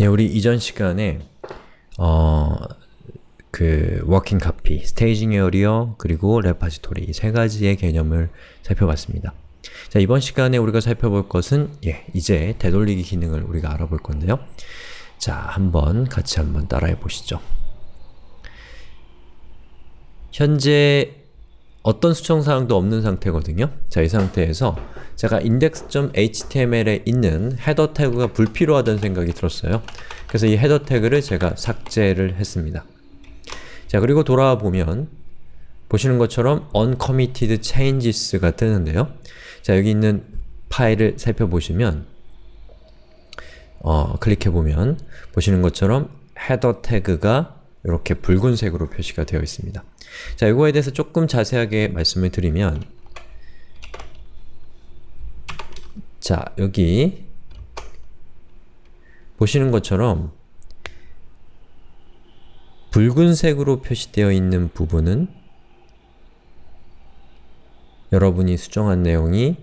예, 우리 이전 시간에 어, 그 working copy, staging area, 그리고 repository 이 세 가지의 개념을 살펴봤습니다. 자, 이번 시간에 우리가 살펴볼 것은 예, 이제 되돌리기 기능을 우리가 알아볼 건데요. 자, 한번 같이 한번 따라해 보시죠. 현재 어떤 수정사항도 없는 상태거든요. 자, 이 상태에서 제가 index.html에 있는 헤더 태그가 불필요하다는 생각이 들었어요. 그래서 이 헤더 태그를 제가 삭제를 했습니다. 자, 그리고 돌아와 보면 보시는 것처럼 uncommitted changes가 뜨는데요. 자, 여기 있는 파일을 살펴보시면 어, 클릭해보면 보시는 것처럼 헤더 태그가 이렇게 붉은색으로 표시가 되어 있습니다. 자, 이거에 대해서 조금 자세하게 말씀을 드리면 자, 여기 보시는 것처럼 붉은색으로 표시되어 있는 부분은 여러분이 수정한 내용이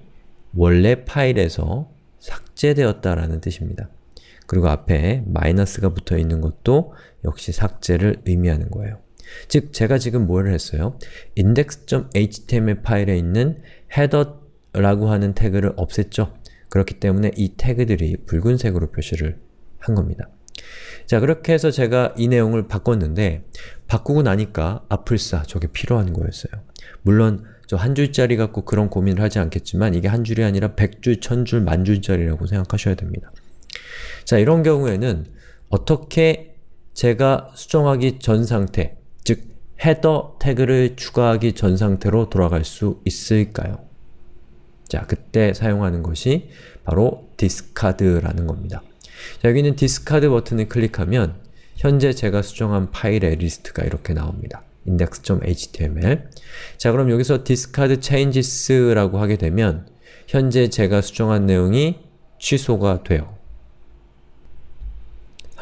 원래 파일에서 삭제되었다라는 뜻입니다. 그리고 앞에 마이너스가 붙어 있는 것도 역시 삭제를 의미하는 거예요. 즉, 제가 지금 뭘 했어요? index.html 파일에 있는 header라고 하는 태그를 없앴죠? 그렇기 때문에 이 태그들이 붉은색으로 표시를 한 겁니다. 자, 그렇게 해서 제가 이 내용을 바꿨는데 바꾸고 나니까 아플싸 저게 필요한 거였어요. 물론 저 한 줄짜리 갖고 그런 고민을 하지 않겠지만 이게 한 줄이 아니라 백 줄, 천 줄, 만 줄짜리라고 생각하셔야 됩니다. 자, 이런 경우에는 어떻게 제가 수정하기 전 상태, 즉 헤더 태그를 추가하기 전 상태로 돌아갈 수 있을까요? 자, 그때 사용하는 것이 바로 discard라는 겁니다. 자, 여기 있는 discard 버튼을 클릭하면 현재 제가 수정한 파일의 리스트가 이렇게 나옵니다. index.html 자, 그럼 여기서 discard changes라고 하게 되면 현재 제가 수정한 내용이 취소가 돼요.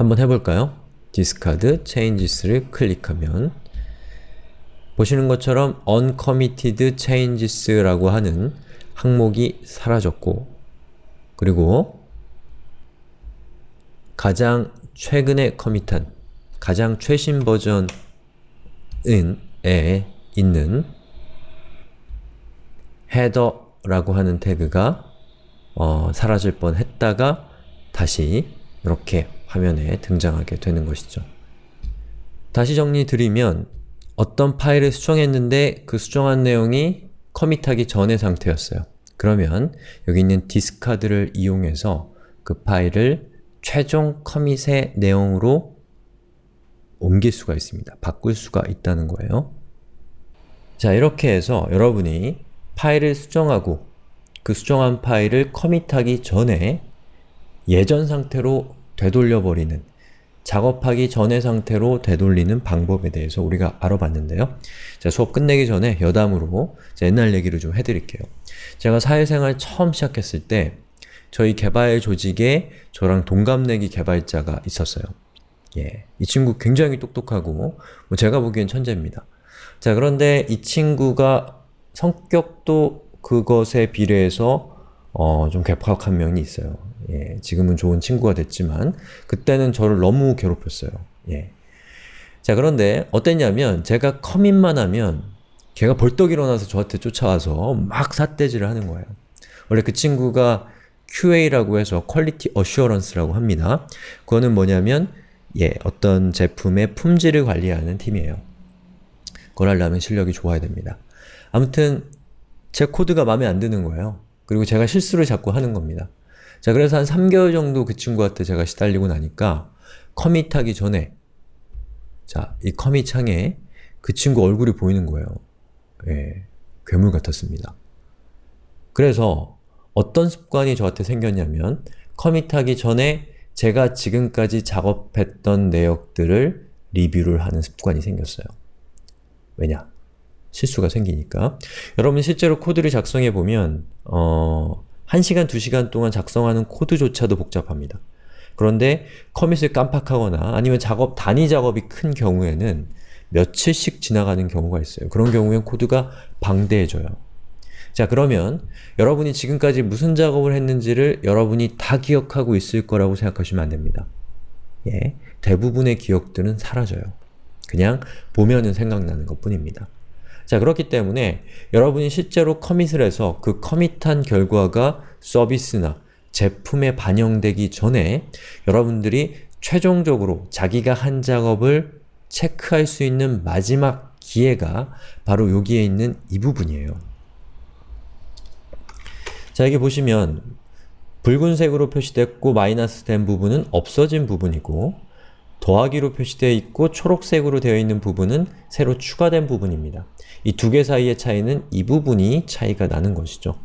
한번 해볼까요? discard changes를 클릭하면 보시는 것처럼 uncommitted changes라고 하는 항목이 사라졌고 그리고 가장 최근에 커밋한 가장 최신 버전에 있는 header라고 하는 태그가 어, 사라질 뻔 했다가 다시 이렇게 화면에 등장하게 되는 것이죠. 다시 정리드리면 어떤 파일을 수정했는데 그 수정한 내용이 커밋하기 전의 상태였어요. 그러면 여기 있는 디스카드를 이용해서 그 파일을 최종 커밋의 내용으로 옮길 수가 있습니다. 바꿀 수가 있다는 거예요. 자, 이렇게 해서 여러분이 파일을 수정하고 그 수정한 파일을 커밋하기 전에 예전 상태로 되돌려버리는 작업하기 전의 상태로 되돌리는 방법에 대해서 우리가 알아봤는데요. 자, 수업 끝내기 전에 여담으로 옛날 얘기를 좀 해드릴게요. 제가 사회생활 처음 시작했을 때 저희 개발 조직에 저랑 동갑내기 개발자가 있었어요. 예, 이 친구 굉장히 똑똑하고 뭐 제가 보기엔 천재입니다. 자, 그런데 이 친구가 성격도 그것에 비례해서 어, 좀 괴팍한 면이 있어요. 예, 지금은 좋은 친구가 됐지만 그때는 저를 너무 괴롭혔어요. 예. 자 그런데 어땠냐면 제가 커밋만 하면 걔가 벌떡 일어나서 저한테 쫓아와서 막 삿대질을 하는 거예요. 원래 그 친구가 QA라고 해서 Quality Assurance라고 합니다. 그거는 뭐냐면 예, 어떤 제품의 품질을 관리하는 팀이에요. 그걸 하려면 실력이 좋아야 됩니다. 아무튼 제 코드가 마음에 안 드는 거예요. 그리고 제가 실수를 자꾸 하는 겁니다. 자, 그래서 한 3개월 정도 그 친구한테 제가 시달리고 나니까 커밋하기 전에 자, 이 커밋 창에 그 친구 얼굴이 보이는 거예요. 예, 괴물 같았습니다. 그래서 어떤 습관이 저한테 생겼냐면 커밋하기 전에 제가 지금까지 작업했던 내역들을 리뷰를 하는 습관이 생겼어요. 왜냐? 실수가 생기니까. 여러분 실제로 코드를 작성해보면 어... 1시간, 2시간 동안 작성하는 코드조차도 복잡합니다. 그런데 커밋을 깜빡하거나 아니면 작업, 단위 작업이 큰 경우에는 며칠씩 지나가는 경우가 있어요. 그런 경우엔 코드가 방대해져요. 자 그러면 여러분이 지금까지 무슨 작업을 했는지를 여러분이 다 기억하고 있을 거라고 생각하시면 안됩니다. 예, 대부분의 기억들은 사라져요. 그냥 보면은 생각나는 것 뿐입니다. 자 그렇기 때문에 여러분이 실제로 커밋을 해서 그 커밋한 결과가 서비스나 제품에 반영되기 전에 여러분들이 최종적으로 자기가 한 작업을 체크할 수 있는 마지막 기회가 바로 여기에 있는 이 부분이에요. 자 여기 보시면 붉은색으로 표시됐고 마이너스 된 부분은 없어진 부분이고 더하기로 표시되어 있고 초록색으로 되어 있는 부분은 새로 추가된 부분입니다. 이 두 개 사이의 차이는 이 부분이 차이가 나는 것이죠.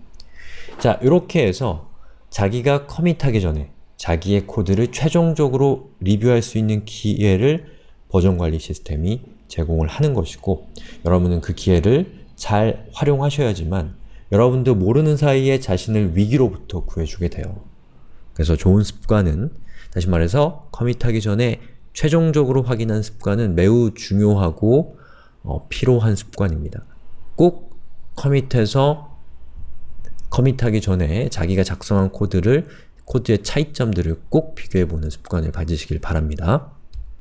자, 이렇게 해서 자기가 커밋하기 전에 자기의 코드를 최종적으로 리뷰할 수 있는 기회를 버전관리 시스템이 제공을 하는 것이고 여러분은 그 기회를 잘 활용하셔야지만 여러분도 모르는 사이에 자신을 위기로부터 구해주게 돼요. 그래서 좋은 습관은 다시 말해서 커밋하기 전에 최종적으로 확인한 습관은 매우 중요하고 어, 필요한 습관입니다. 꼭 커밋해서 커밋하기 전에 자기가 작성한 코드를 코드의 차이점들을 꼭 비교해보는 습관을 가지시길 바랍니다.